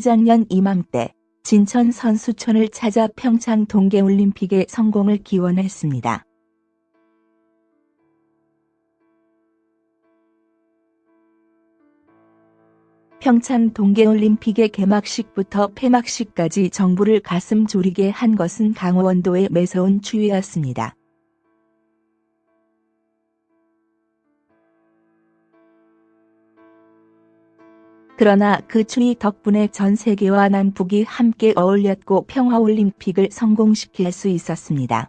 작년 이맘때 진천 선수촌을 찾아 평창 동계올림픽의 성공을 기원했습니다. 평창 동계올림픽의 개막식부터 폐막식까지 정부를 가슴 졸이게 한 것은 강원도의 매서운 추위였습니다. 그러나 그 추위 덕분에 전 세계와 남북이 함께 어울렸고 평화올림픽을 성공시킬 수 있었습니다.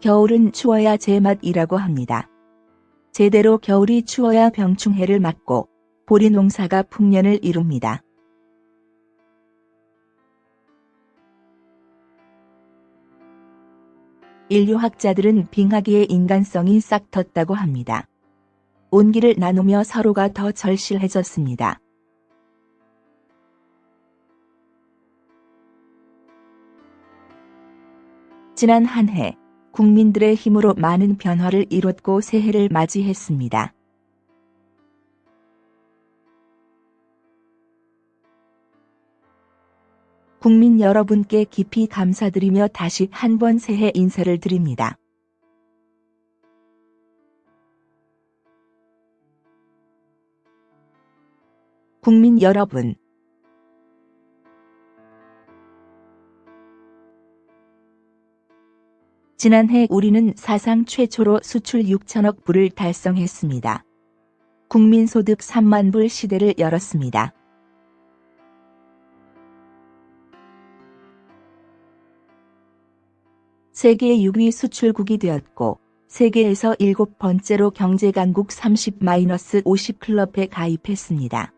겨울은 추워야 제맛이라고 합니다. 제대로 겨울이 추워야 병충해를 막고 보리 농사가 풍년을 이룹니다. 인류학자들은 빙하기의 인간성이 싹 텄다고 합니다. 온기를 나누며 서로가 더 절실해졌습니다. 지난 한 해 국민들의 힘으로 많은 변화를 이뤘고 새해를 맞이했습니다. 국민 여러분께 깊이 감사드리며 다시 한번 새해 인사를 드립니다. 국민 여러분, 지난해 우리는 사상 최초로 수출 6천억 불을 달성했습니다. 국민소득 3만 불 시대를 열었습니다. 세계 6위 수출국이 되었고 세계에서 일곱 번째로 경제강국 30-50 클럽에 가입했습니다.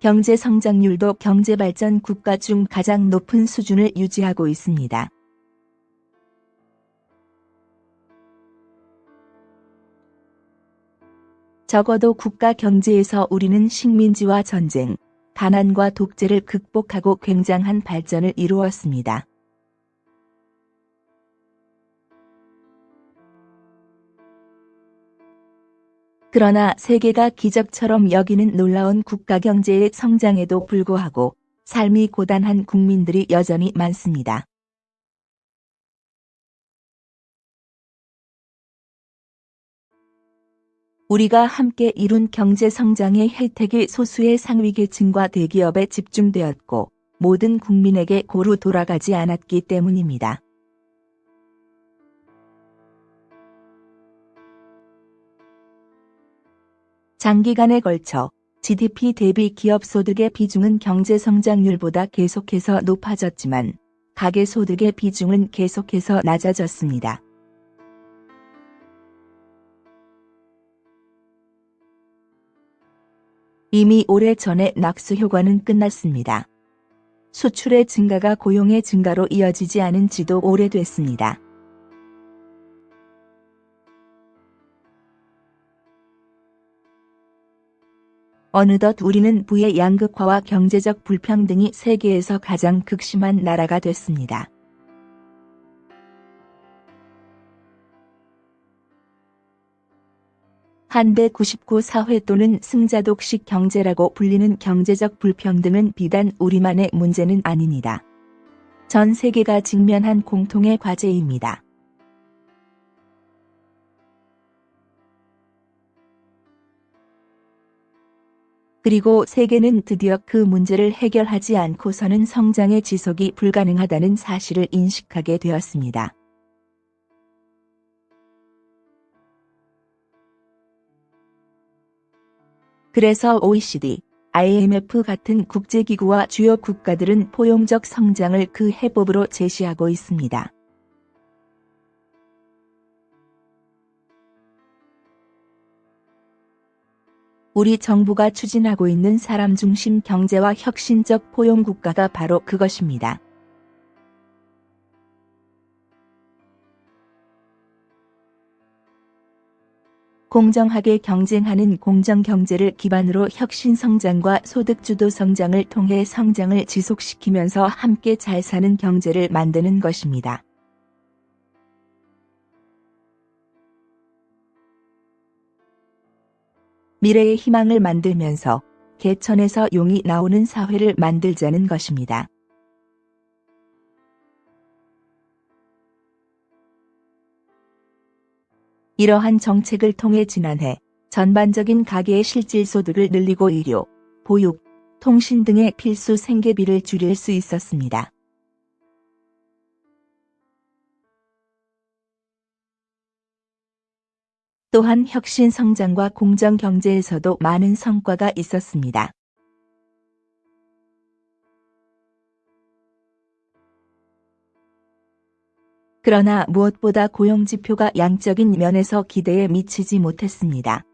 경제 성장률도 경제발전 국가 중 가장 높은 수준을 유지하고 있습니다. 적어도 국가 경제에서 우리는 식민지와 전쟁, 가난과 독재를 극복하고 굉장한 발전을 이루었습니다. 그러나 세계가 기적처럼 여기는 놀라운 국가 경제의 성장에도 불구하고 삶이 고단한 국민들이 여전히 많습니다. 우리가 함께 이룬 경제 성장의 혜택이 소수의 상위 계층과 대기업에 집중되었고 모든 국민에게 고루 돌아가지 않았기 때문입니다. 장기간에 걸쳐 GDP 대비 기업 소득의 비중은 경제 성장률보다 계속해서 높아졌지만 가계 소득의 비중은 계속해서 낮아졌습니다. 이미 오래전에 낙수 효과는 끝났습니다. 수출의 증가가 고용의 증가로 이어지지 않은 지도 오래됐습니다. 어느덧 우리는 부의 양극화와 경제적 불평등이 세계에서 가장 극심한 나라가 됐습니다. 한대 99 사회 또는 승자독식 경제라고 불리는 경제적 불평등은 비단 우리만의 문제는 아닙니다. 전 세계가 직면한 공통의 과제입니다. 그리고 세계는 드디어 그 문제를 해결하지 않고서는 성장의 지속이 불가능하다는 사실을 인식하게 되었습니다. 그래서 OECD, IMF 같은 국제기구와 주요 국가들은 포용적 성장을 그 해법으로 제시하고 있습니다. 우리 정부가 추진하고 있는 사람 중심 경제와 혁신적 포용 국가가 바로 그것입니다. 공정하게 경쟁하는 공정경제를 기반으로 혁신성장과 소득주도 성장을 통해 성장을 지속시키면서 함께 잘 사는 경제를 만드는 것입니다. 미래의 희망을 만들면서 개천에서 용이 나오는 사회를 만들자는 것입니다. 이러한 정책을 통해 지난해 전반적인 가계의 실질 소득을 늘리고 의료, 보육, 통신 등의 필수 생계비를 줄일 수 있었습니다. 또한 혁신 성장과 공정 경제에서도 많은 성과가 있었습니다. 그러나 무엇보다 고용지표가 양적인 면에서 기대에 미치지 못했습니다.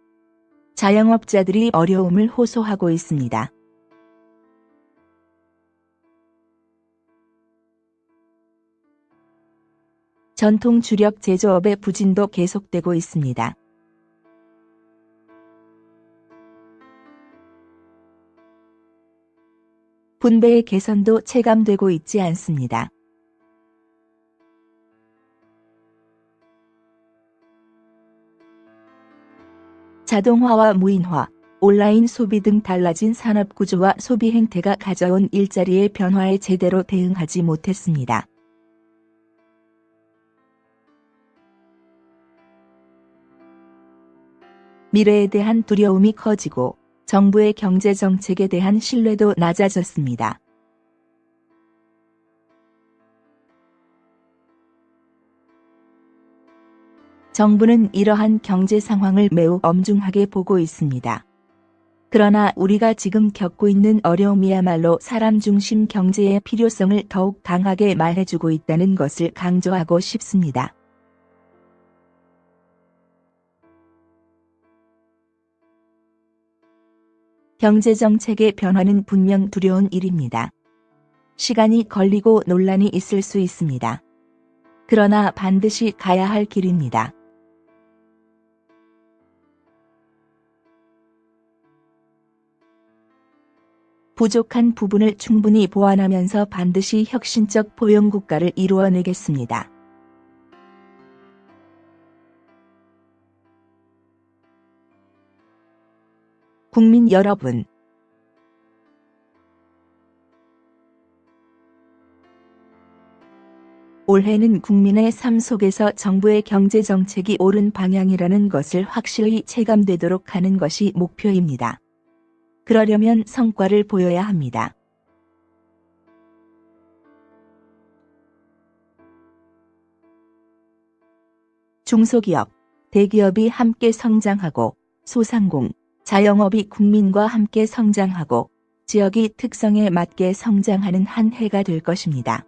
자영업자들이 어려움을 호소하고 있습니다. 전통 주력 제조업의 부진도 계속되고 있습니다. 분배의 개선도 체감되고 있지 않습니다. 자동화와 무인화, 온라인 소비 등 달라진 산업 구조와 소비 행태가 가져온 일자리의 변화에 제대로 대응하지 못했습니다. 미래에 대한 두려움이 커지고 정부의 경제 정책에 대한 신뢰도 낮아졌습니다. 정부는 이러한 경제 상황을 매우 엄중하게 보고 있습니다. 그러나 우리가 지금 겪고 있는 어려움이야말로 사람 중심 경제의 필요성을 더욱 강하게 말해주고 있다는 것을 강조하고 싶습니다. 경제정책의 변화는 분명 두려운 일입니다. 시간이 걸리고 논란이 있을 수 있습니다. 그러나 반드시 가야 할 길입니다. 부족한 부분을 충분히 보완하면서 반드시 혁신적 포용국가를 이루어내겠습니다. 국민 여러분, 올해는 국민의 삶 속에서 정부의 경제 정책이 옳은 방향이라는 것을 확실히 체감되도록 하는 것이 목표입니다. 그러려면 성과를 보여야 합니다. 중소기업, 대기업이 함께 성장하고 소상공, 자영업이 국민과 함께 성장하고 지역의 특성에 맞게 성장하는 한 해가 될 것입니다.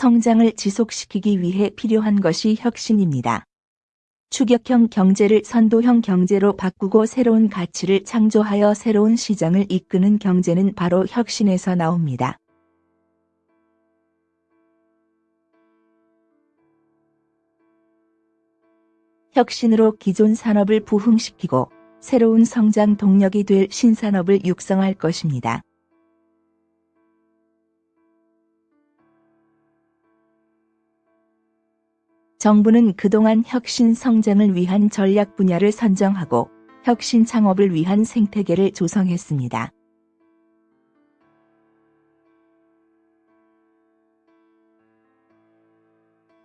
성장을 지속시키기 위해 필요한 것이 혁신입니다. 추격형 경제를 선도형 경제로 바꾸고 새로운 가치를 창조하여 새로운 시장을 이끄는 경제는 바로 혁신에서 나옵니다. 혁신으로 기존 산업을 부흥시키고 새로운 성장 동력이 될 신산업을 육성할 것입니다. 정부는 그동안 혁신 성장을 위한 전략 분야를 선정하고 혁신 창업을 위한 생태계를 조성했습니다.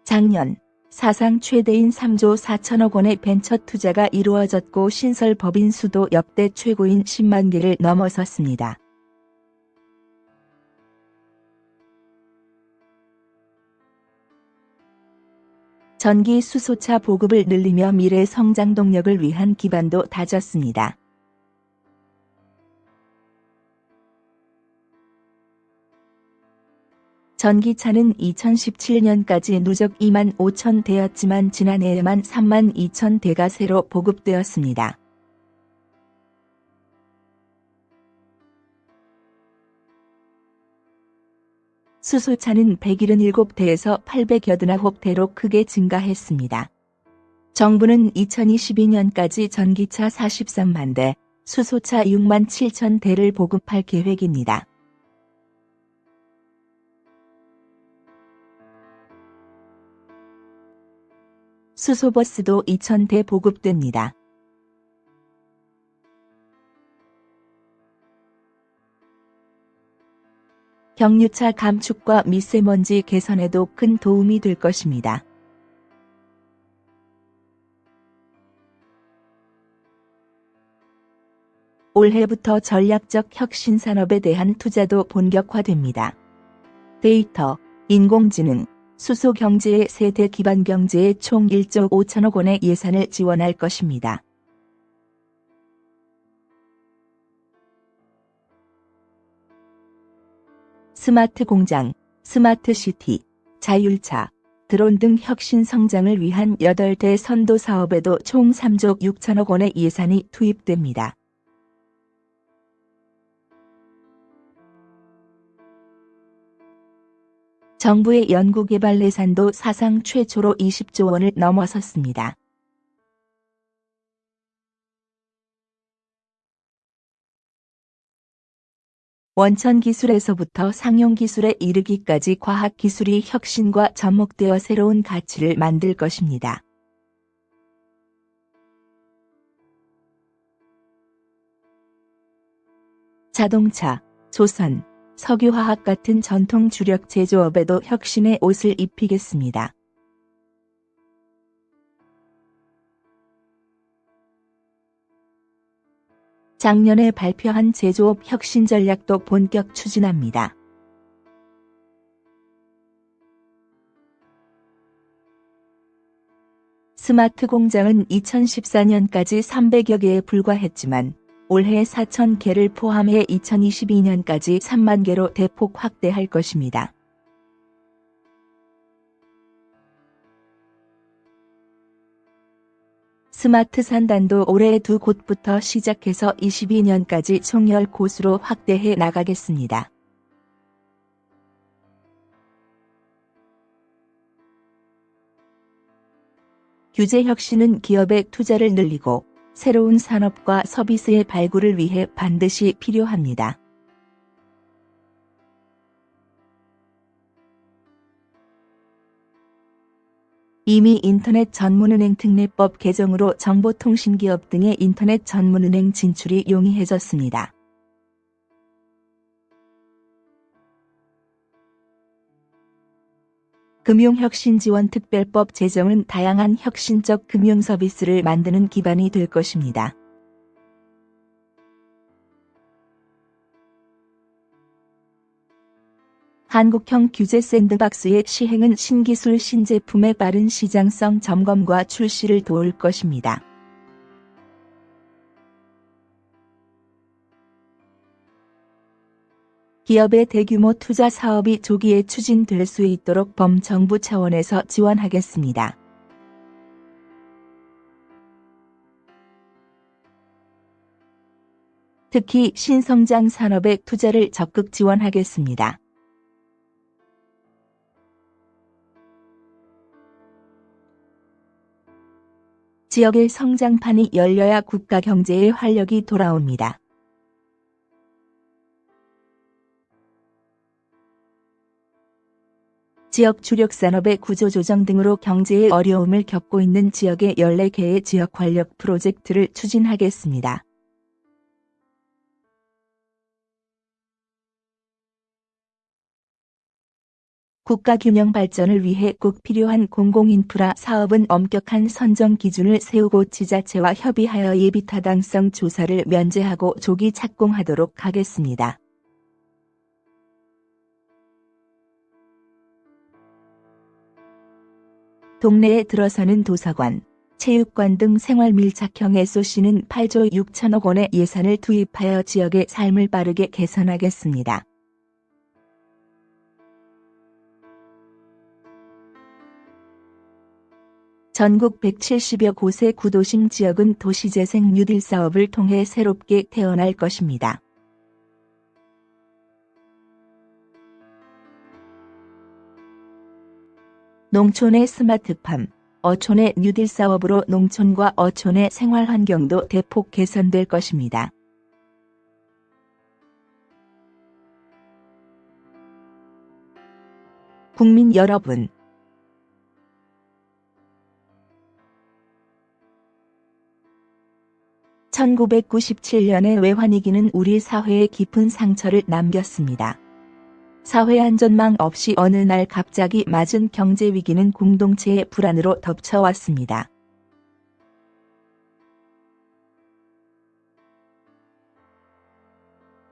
작년 사상 최대인 3조 4천억 원의 벤처 투자가 이루어졌고 신설 법인 수도 역대 최고인 10만 개를 넘어섰습니다. 전기 수소차 보급을 늘리며 미래 성장 동력을 위한 기반도 다졌습니다. 전기차는 2017년까지 누적 2만 5천 대였지만 지난해에만 3만 2천 대가 새로 보급되었습니다. 수소차는 177대에서 889대로 크게 증가했습니다. 정부는 2022년까지 전기차 43만 대, 수소차 6만 7천 대를 보급할 계획입니다. 수소버스도 2,000대 보급됩니다. 경유차 감축과 미세먼지 개선에도 큰 도움이 될 것입니다. 올해부터 전략적 혁신 산업에 대한 투자도 본격화됩니다. 데이터, 인공지능, 수소 경제의 3대 기반 경제에 총 1조 5천억 원의 예산을 지원할 것입니다. 스마트 공장, 스마트 시티, 자율차, 드론 등 혁신 성장을 위한 8대 선도 사업에도 총 3조 6천억 원의 예산이 투입됩니다. 정부의 연구개발 예산도 사상 최초로 20조 원을 넘어섰습니다. 원천 기술에서부터 상용 기술에 이르기까지 과학 기술이 혁신과 접목되어 새로운 가치를 만들 것입니다. 자동차, 조선, 석유화학 같은 전통 주력 제조업에도 혁신의 옷을 입히겠습니다. 작년에 발표한 제조업 혁신 전략도 본격 추진합니다. 스마트 공장은 2014년까지 300여 개에 불과했지만 올해 4천 개를 포함해 2022년까지 3만 개로 대폭 확대할 것입니다. 스마트 산단도 올해 두 곳부터 시작해서 22년까지 총 10곳으로 확대해 나가겠습니다. 규제 혁신은 기업의 투자를 늘리고 새로운 산업과 서비스의 발굴을 위해 반드시 필요합니다. 이미 인터넷 전문은행 특례법 개정으로 정보통신기업 등의 인터넷 전문은행 진출이 용이해졌습니다. 금융혁신지원특별법 제정은 다양한 혁신적 금융서비스를 만드는 기반이 될 것입니다. 한국형 규제 샌드박스의 시행은 신기술 신제품의 빠른 시장성 점검과 출시를 도울 것입니다. 기업의 대규모 투자 사업이 조기에 추진될 수 있도록 범정부 차원에서 지원하겠습니다. 특히 신성장 산업의 투자를 적극 지원하겠습니다. 지역의 성장판이 열려야 국가 경제의 활력이 돌아옵니다. 지역 주력 산업의 구조조정 등으로 경제의 어려움을 겪고 있는 지역의 14개의 지역 관력 프로젝트를 추진하겠습니다. 국가 균형 발전을 위해 꼭 필요한 공공인프라 사업은 엄격한 선정 기준을 세우고 지자체와 협의하여 예비타당성 조사를 면제하고 조기 착공하도록 하겠습니다. 동네에 들어서는 도서관, 체육관 등 생활 밀착형 SOC는 8조 6천억 원의 예산을 투입하여 지역의 삶을 빠르게 개선하겠습니다. 전국 170여 곳의 구도심 지역은 도시재생 뉴딜 사업을 통해 새롭게 태어날 것입니다. 농촌의 스마트팜, 어촌의 뉴딜 사업으로 농촌과 어촌의 생활 환경도 대폭 개선될 것입니다. 국민 여러분, 1997년의 외환위기는 우리 사회에 깊은 상처를 남겼습니다. 사회 안전망 없이 어느 날 갑자기 맞은 경제 위기는 공동체의 불안으로 덮쳐왔습니다.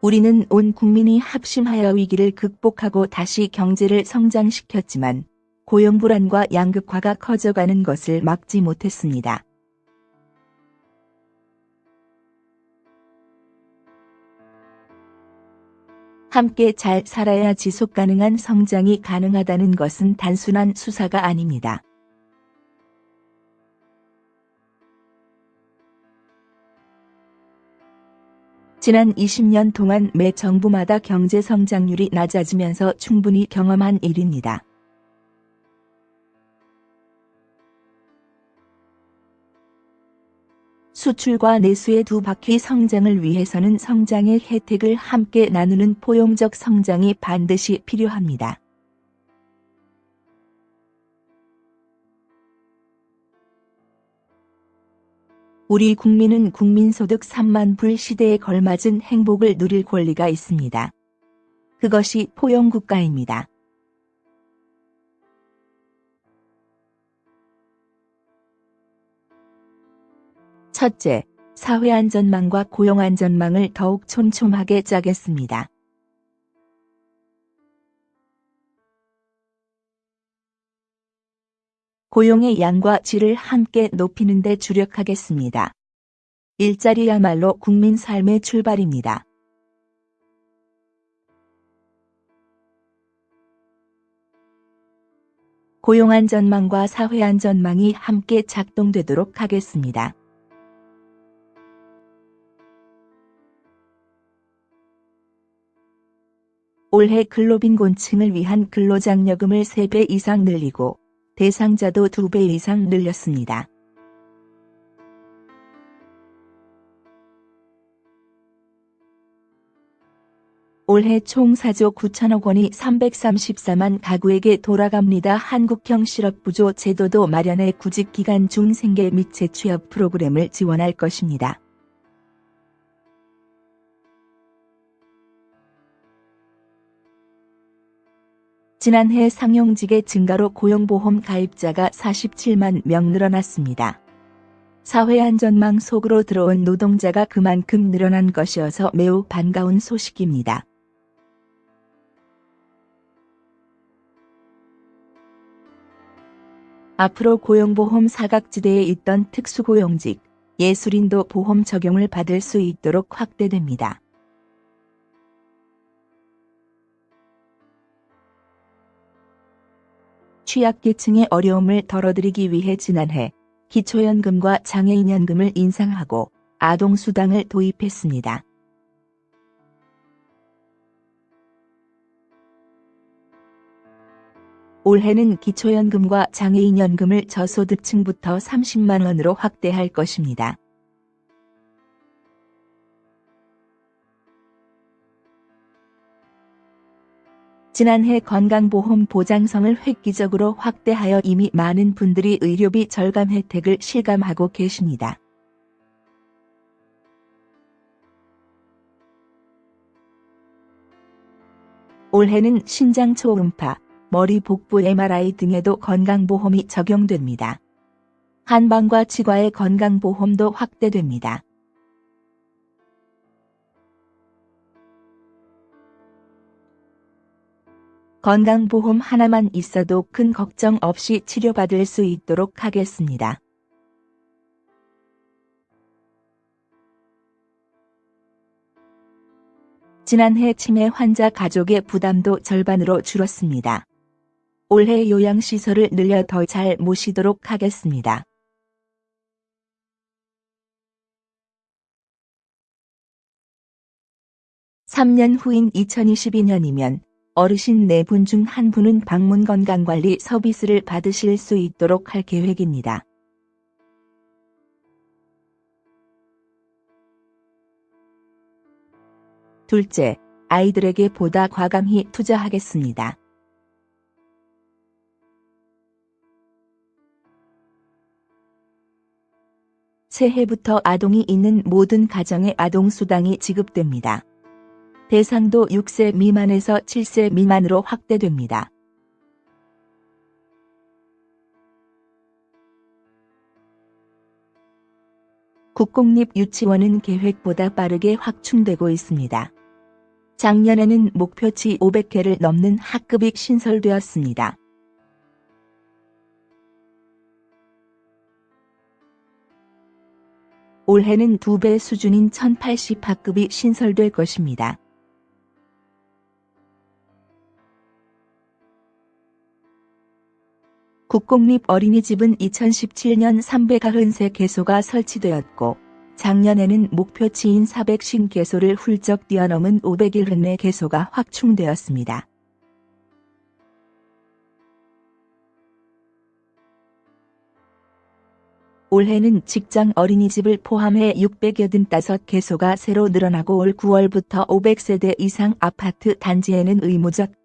우리는 온 국민이 합심하여 위기를 극복하고 다시 경제를 성장시켰지만 고용 불안과 양극화가 커져가는 것을 막지 못했습니다. 함께 잘 살아야 지속 가능한 성장이 가능하다는 것은 단순한 수사가 아닙니다. 지난 20년 동안 매 정부마다 경제 성장률이 낮아지면서 충분히 경험한 일입니다. 수출과 내수의 두 바퀴 성장을 위해서는 성장의 혜택을 함께 나누는 포용적 성장이 반드시 필요합니다. 우리 국민은 국민소득 3만 불 시대에 걸맞은 행복을 누릴 권리가 있습니다. 그것이 포용국가입니다. 첫째, 사회안전망과 고용안전망을 더욱 촘촘하게 짜겠습니다. 고용의 양과 질을 함께 높이는 데 주력하겠습니다. 일자리야말로 국민 삶의 출발입니다. 고용안전망과 사회안전망이 함께 작동되도록 하겠습니다. 올해 근로빈곤층을 위한 근로장려금을 3배 이상 늘리고 대상자도 2배 이상 늘렸습니다. 올해 총 4조 9천억 원이 334만 가구에게 돌아갑니다. 한국형 실업부조 제도도 마련해 구직기간 중 생계 및 재취업 프로그램을 지원할 것입니다. 지난해 상용직의 증가로 고용보험 가입자가 47만 명 늘어났습니다. 사회안전망 속으로 들어온 노동자가 그만큼 늘어난 것이어서 매우 반가운 소식입니다. 앞으로 고용보험 사각지대에 있던 특수고용직, 예술인도 보험 적용을 받을 수 있도록 확대됩니다. 취약계층의 어려움을 덜어드리기 위해 지난해 기초연금과 장애인연금을 인상하고 아동수당을 도입했습니다. 올해는 기초연금과 장애인연금을 저소득층부터 30만원으로 확대할 것입니다. 지난해 건강보험 보장성을 획기적으로 확대하여 이미 많은 분들이 의료비 절감 혜택을 실감하고 계십니다. 올해는 신장 초음파, 머리 복부 MRI 등에도 건강보험이 적용됩니다. 한방과 치과의 건강보험도 확대됩니다. 건강보험 하나만 있어도 큰 걱정 없이 치료받을 수 있도록 하겠습니다. 지난해 치매 환자 가족의 부담도 절반으로 줄었습니다. 올해 요양시설을 늘려 더 잘 모시도록 하겠습니다. (3년) 후인 2022년이면 어르신 4분 중 한 분은 방문 건강관리 서비스를 받으실 수 있도록 할 계획입니다. 둘째, 아이들에게 보다 과감히 투자하겠습니다. 새해부터 아동이 있는 모든 가정에 아동수당이 지급됩니다. 대상도 6세 미만에서 7세 미만으로 확대됩니다. 국공립 유치원은 계획보다 빠르게 확충되고 있습니다. 작년에는 목표치 500개를 넘는 학급이 신설되었습니다. 올해는 두 배 수준인 1080 학급이 신설될 것입니다. 국공립 어린이집은 2017년 393 개소가 설치되었고 작년에는 목표치인 400신 개소를 훌쩍 뛰어넘은 501회 개소가 확충되었습니다. 올해는 직장 어린이집을 포함해 685개소가 새로 늘어나고 올 9월부터 500세대 이상 아파트 단지에는 의무적